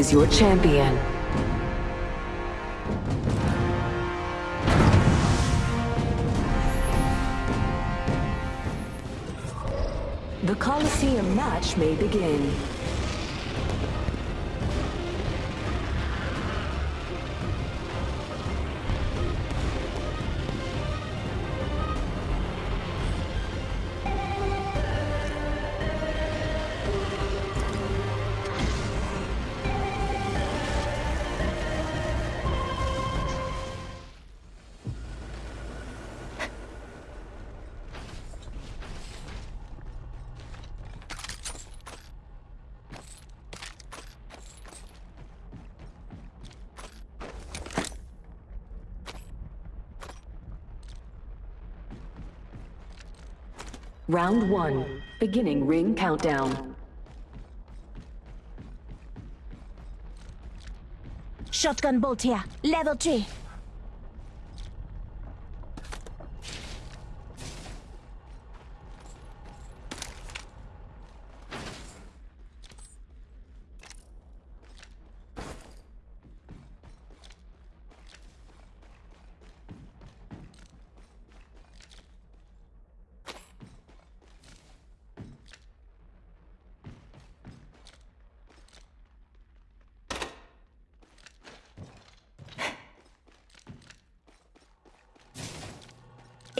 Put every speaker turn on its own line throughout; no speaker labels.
Is your champion. The Colosseum match may begin. Round one, beginning ring countdown.
Shotgun bolt here. Level 3.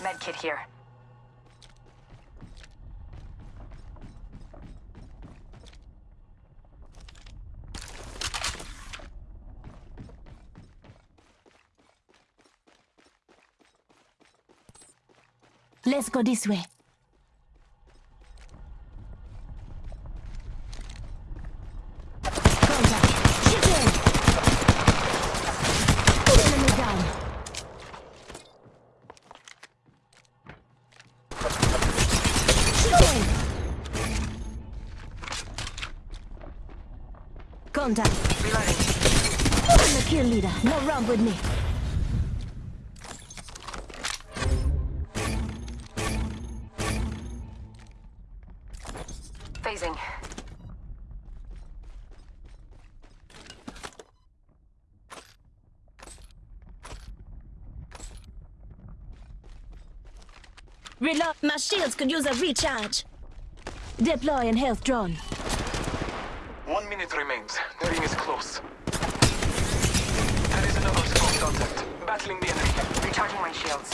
Medkit here.
Let's go this way. Contact. Shoot him. Enemy down. Shoot him. Contact.
Reloading.
I'm the kill leader. No run with me.
Phasing.
Reload. My shields could use a recharge. Deploying health drone.
One minute remains. The ring is close. There is another strong contact. Battling the enemy.
Recharging my shields.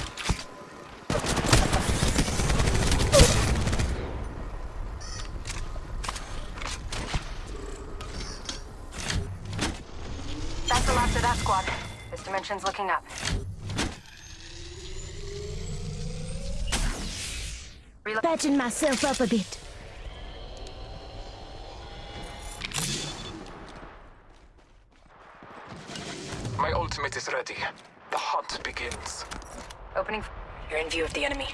That's the last of that squad. This dimension's looking up. Reload.
Patching myself up a bit.
My ultimate is ready. The hunt begins.
Opening. You're in view of the enemy.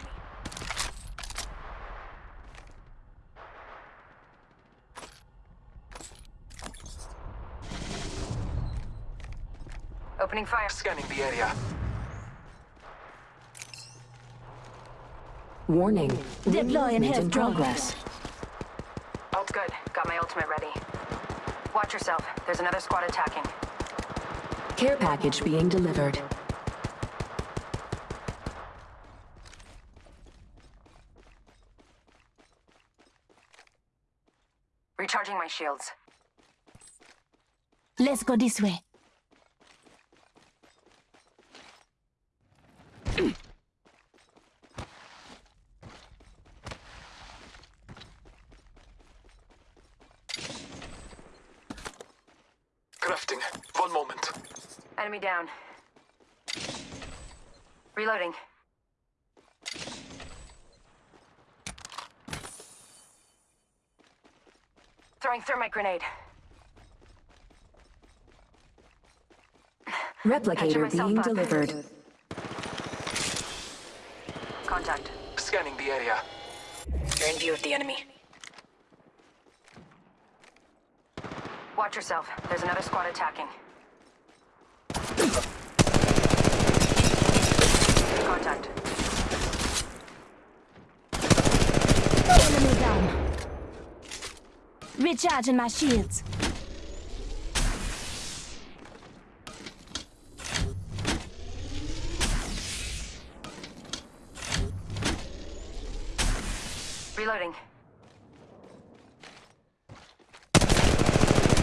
Opening fire.
Scanning the area.
Warning. ring
Deploying
movement
health
in progress.
Oh, good. Got my ultimate ready. Watch yourself. There's another squad attacking.
Care package being delivered.
Recharging my shields.
Let's go this way.
Crafting. One moment.
Enemy down. Reloading. Throwing thermite grenade.
Replicator being
up.
delivered.
Contact.
Scanning the area.
You're in view of the enemy. Watch yourself. There's another squad attacking. contact.
Enemy down. Recharging my shields.
Reloading.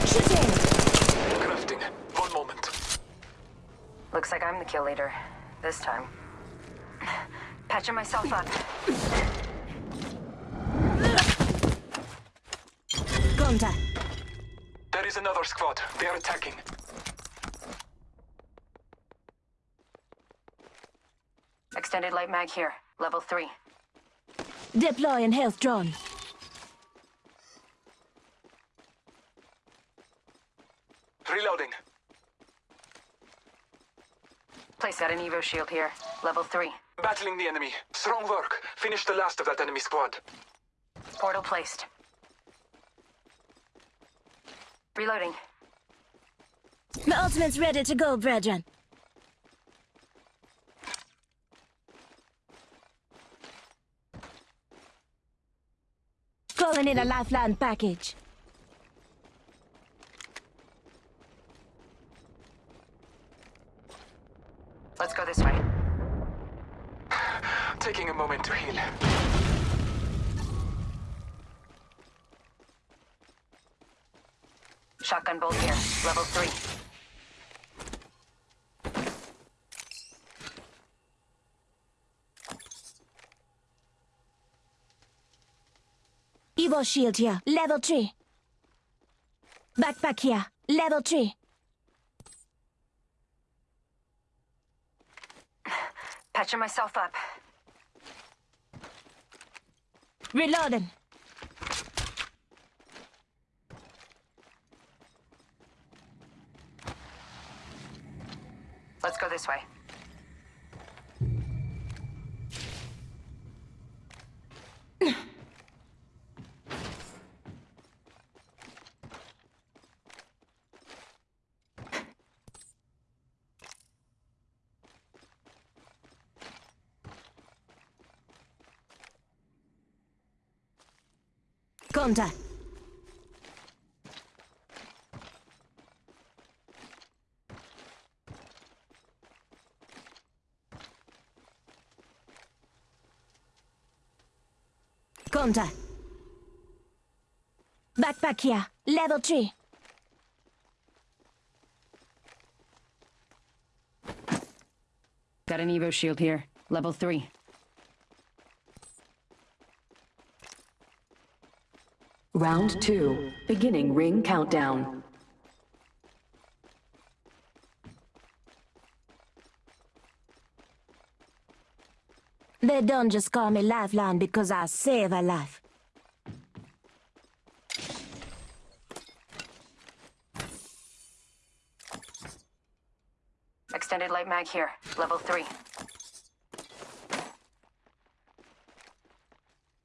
Shooting!
Crafting. One moment.
Looks like I'm the kill leader. This time. Patching myself up.
Contact.
There is another squad. They are attacking.
Extended light mag here. Level 3.
Deploying health drone.
Place got an Evo shield here. Level 3.
Battling the enemy. Strong work. Finish the last of that enemy squad.
Portal placed. Reloading.
My ultimate's ready to go, brethren. Calling in a lifeline package.
Let's go this way.
Taking a moment to heal.
Shotgun bolt here. Level 3.
Evo shield here, level 3. Backpack here, level 3.
Patching myself up.
Reloading.
Let's go this way.
Contact. Contact. Backpack here, level 3.
Got an Evo shield here. Level 3.
Round two, beginning ring countdown.
They don't just call me Lifeline because I save a life.
Extended light mag here. Level 3.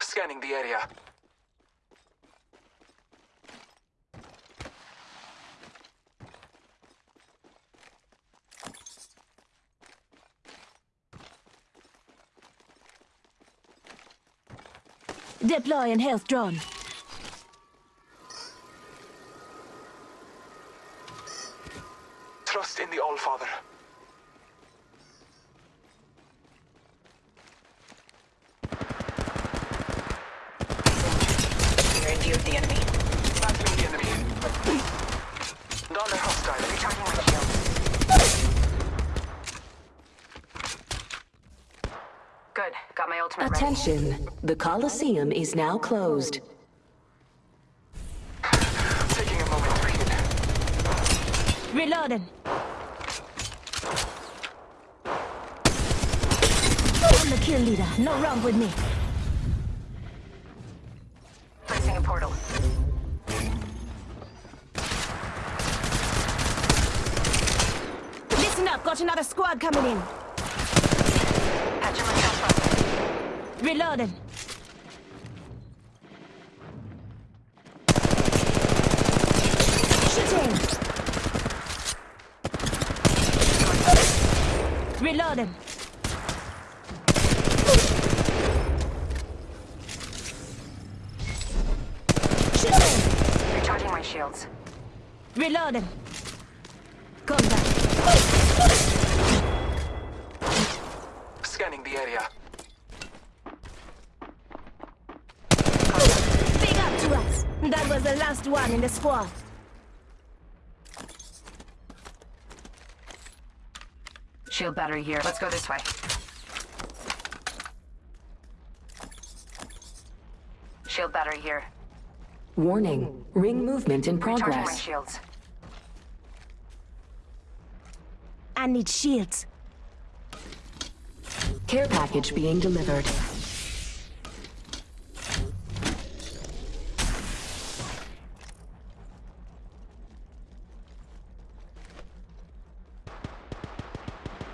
Scanning the area.
Deploying health drone.
Good. Got my ultimate ready.
Attention, the Colosseum is now closed.
Taking a moment to heal.
Reloading. I'm the kill leader. No wrong with me.
Placing a portal.
Listen up. Got another squad coming in.
Patching myself up.
Reloading. Shooting. Reloading. Shooting.
Recharging my shields.
Reloading. Contact.
Scanning the area.
That was the last one in the squad.
Shield battery here. Let's go this way. Shield battery here.
Warning. Ring movement in
Charging my
progress.
shields.
I need shields.
Care package being delivered.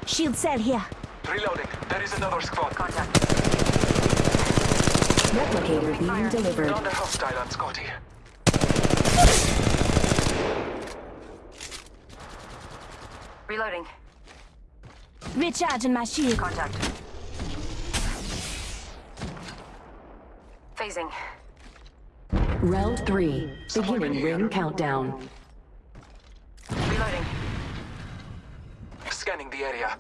Shield cell here.
Reloading. There is another squad.
Contact.
Replicator being delivered.
Down hostile on Scotty.
Reloading.
Recharging my shield.
Contact. Phasing.
Round three. Beginning ring countdown.
Reloading.
Scanning the area.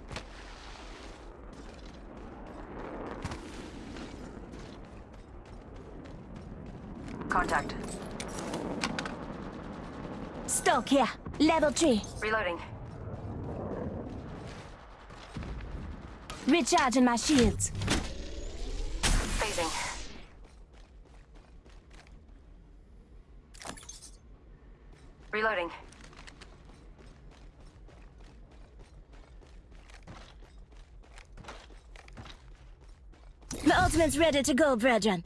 Contact.
Stock here. Level 3.
Reloading.
Recharging my shields.
Phasing. Reloading.
My ultimate's ready to go, brethren.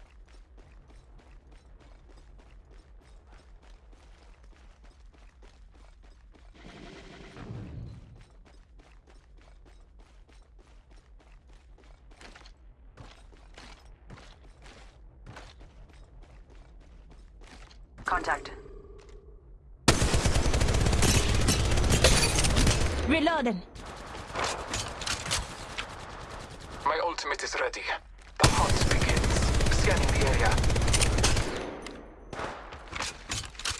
Contact.
Reloading.
My ultimate is ready. The hunt begins. Scanning the area.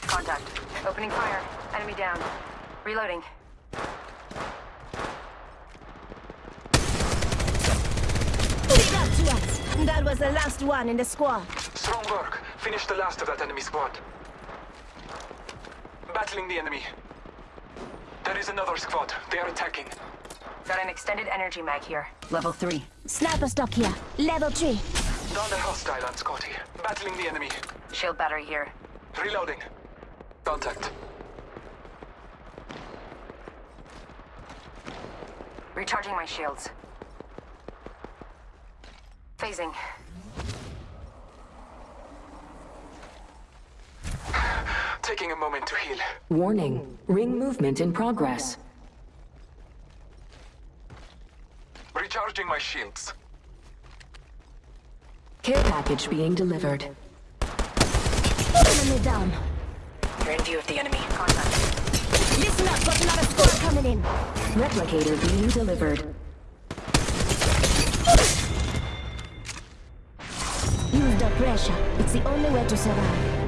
Contact. Opening fire. Enemy down. Reloading.
Big up to us. That was the last one in the squad.
Strong work. Finish the last of that enemy squad. Battling the enemy. There is another squad. They are attacking.
Got an extended energy mag here. Level 3.
Sniper stock here. Level 3.
Down the hostile on Scotty. Battling the enemy.
Shield battery here.
Reloading. Contact.
Recharging my shields. Phasing.
Taking a moment to heal.
Warning. Ring movement in progress.
Recharging my shields.
Care package being delivered.
Enemy down.
You're in view of the enemy. Contact.
Listen up, got another squad coming in.
Replicator being delivered.
Use the pressure. It's the only way to survive.